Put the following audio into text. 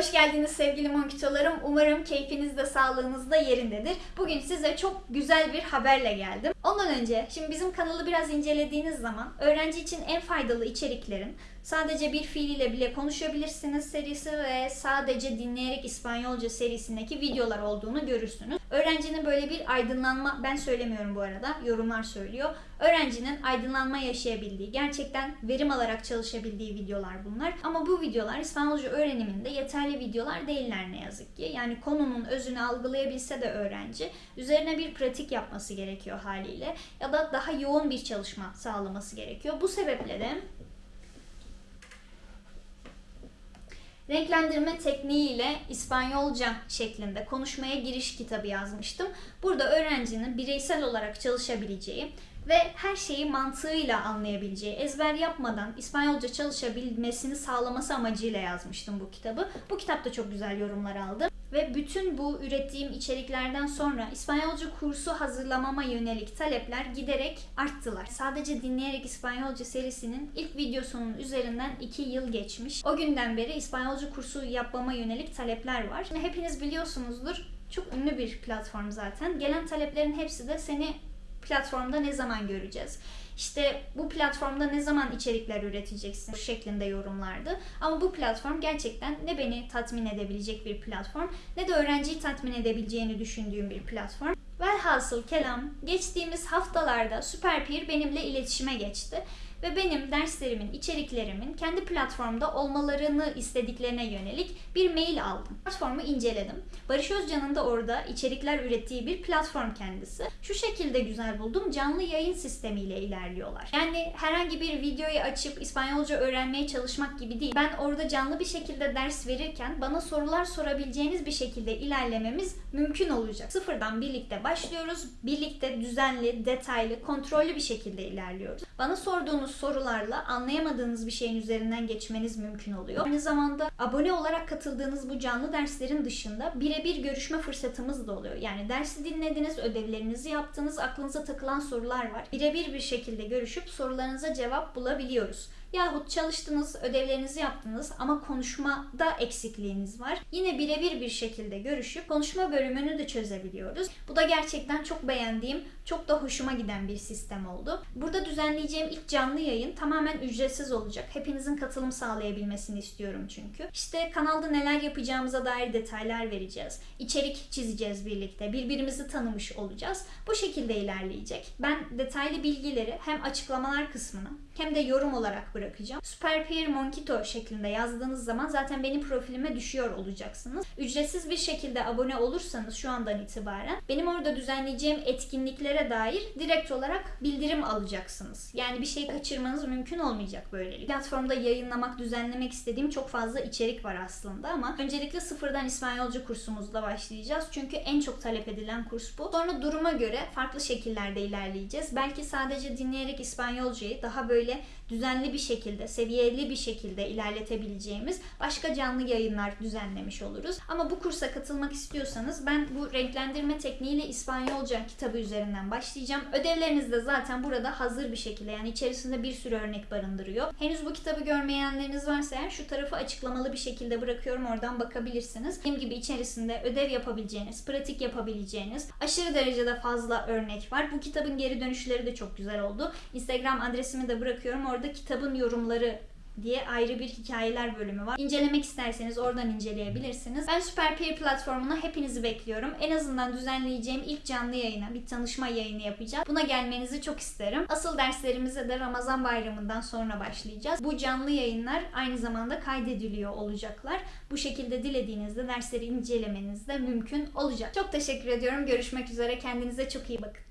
Hoş geldiniz sevgili monkitolarım. Umarım keyfiniz de sağlığınız da yerindedir. Bugün size çok güzel bir haberle geldim. Ondan önce, şimdi bizim kanalı biraz incelediğiniz zaman öğrenci için en faydalı içeriklerin sadece bir fiiliyle bile konuşabilirsiniz serisi ve sadece dinleyerek İspanyolca serisindeki videolar olduğunu görürsünüz. Öğrencinin böyle bir aydınlanma, ben söylemiyorum bu arada, yorumlar söylüyor. Öğrencinin aydınlanma yaşayabildiği, gerçekten verim alarak çalışabildiği videolar bunlar. Ama bu videolar İspanyolca öğreniminde yeterli videolar değiller ne yazık ki. Yani konunun özünü algılayabilse de öğrenci, üzerine bir pratik yapması gerekiyor haliyle. Ya da daha yoğun bir çalışma sağlaması gerekiyor. Bu sebeple de renklendirme tekniğiyle İspanyolca şeklinde konuşmaya giriş kitabı yazmıştım. Burada öğrencinin bireysel olarak çalışabileceği ve her şeyi mantığıyla anlayabileceği, ezber yapmadan İspanyolca çalışabilmesini sağlaması amacıyla yazmıştım bu kitabı. Bu kitap da çok güzel yorumlar aldı. Ve bütün bu ürettiğim içeriklerden sonra İspanyolca kursu hazırlamama yönelik talepler giderek arttılar. Sadece dinleyerek İspanyolca serisinin ilk videosunun üzerinden 2 yıl geçmiş. O günden beri İspanyolca kursu yapmama yönelik talepler var. Şimdi hepiniz biliyorsunuzdur. Çok ünlü bir platform zaten. Gelen taleplerin hepsi de seni platformda ne zaman göreceğiz? İşte bu platformda ne zaman içerikler üreteceksin şeklinde yorumlardı. Ama bu platform gerçekten ne beni tatmin edebilecek bir platform ne de öğrenciyi tatmin edebileceğini düşündüğüm bir platform. Velhasıl kelam geçtiğimiz haftalarda Superpeer benimle iletişime geçti ve benim derslerimin, içeriklerimin kendi platformda olmalarını istediklerine yönelik bir mail aldım. Platformu inceledim. Barış Özcan'ın da orada içerikler ürettiği bir platform kendisi. Şu şekilde güzel buldum. Canlı yayın sistemiyle ilerliyorlar. Yani herhangi bir videoyu açıp İspanyolca öğrenmeye çalışmak gibi değil. Ben orada canlı bir şekilde ders verirken bana sorular sorabileceğiniz bir şekilde ilerlememiz mümkün olacak. Sıfırdan birlikte başlıyoruz. Birlikte düzenli, detaylı, kontrollü bir şekilde ilerliyoruz. Bana sorduğunuz sorularla anlayamadığınız bir şeyin üzerinden geçmeniz mümkün oluyor. Aynı zamanda abone olarak katıldığınız bu canlı derslerin dışında birebir görüşme fırsatımız da oluyor. Yani dersi dinlediniz, ödevlerinizi yaptınız, aklınıza takılan sorular var. Birebir bir şekilde görüşüp sorularınıza cevap bulabiliyoruz. Yahut çalıştınız, ödevlerinizi yaptınız ama konuşmada eksikliğiniz var. Yine birebir bir şekilde görüşüp konuşma bölümünü de çözebiliyoruz. Bu da gerçekten çok beğendiğim, çok da hoşuma giden bir sistem oldu. Burada düzenleyeceğim ilk canlı yayın tamamen ücretsiz olacak. Hepinizin katılım sağlayabilmesini istiyorum çünkü. İşte kanalda neler yapacağımıza dair detaylar vereceğiz. İçerik çizeceğiz birlikte. Birbirimizi tanımış olacağız. Bu şekilde ilerleyecek. Ben detaylı bilgileri hem açıklamalar kısmına hem de yorum olarak bırakacağım. Superpeer Monkito şeklinde yazdığınız zaman zaten benim profilime düşüyor olacaksınız. Ücretsiz bir şekilde abone olursanız şu andan itibaren benim orada düzenleyeceğim etkinliklere dair direkt olarak bildirim alacaksınız. Yani bir şey kaçırmanız mümkün olmayacak böylelikle. Platformda yayınlamak, düzenlemek istediğim çok fazla içerik var aslında ama öncelikle sıfırdan İspanyolca kursumuzla başlayacağız. Çünkü en çok talep edilen kurs bu. Sonra duruma göre farklı şekillerde ilerleyeceğiz. Belki sadece dinleyerek İspanyolcayı daha böyle düzenli bir şekilde, seviyeli bir şekilde ilerletebileceğimiz başka canlı yayınlar düzenlemiş oluruz. Ama bu kursa katılmak istiyorsanız ben bu renklendirme tekniğiyle İspanyolca kitabı üzerinden başlayacağım. Ödevleriniz de zaten burada hazır bir şekilde yani içerisinde bir sürü örnek barındırıyor. Henüz bu kitabı görmeyenleriniz varsa eğer şu tarafı açıklamalı bir şekilde bırakıyorum oradan bakabilirsiniz. Benim gibi içerisinde ödev yapabileceğiniz, pratik yapabileceğiniz aşırı derecede fazla örnek var. Bu kitabın geri dönüşleri de çok güzel oldu. Instagram adresimi de bırakıyorum. Orada kitabın yorumları diye ayrı bir hikayeler bölümü var. İncelemek isterseniz oradan inceleyebilirsiniz. Ben Superpeer platformuna hepinizi bekliyorum. En azından düzenleyeceğim ilk canlı yayına, bir tanışma yayını yapacağım. Buna gelmenizi çok isterim. Asıl derslerimize de Ramazan bayramından sonra başlayacağız. Bu canlı yayınlar aynı zamanda kaydediliyor olacaklar. Bu şekilde dilediğinizde dersleri incelemeniz de mümkün olacak. Çok teşekkür ediyorum. Görüşmek üzere. Kendinize çok iyi bakın.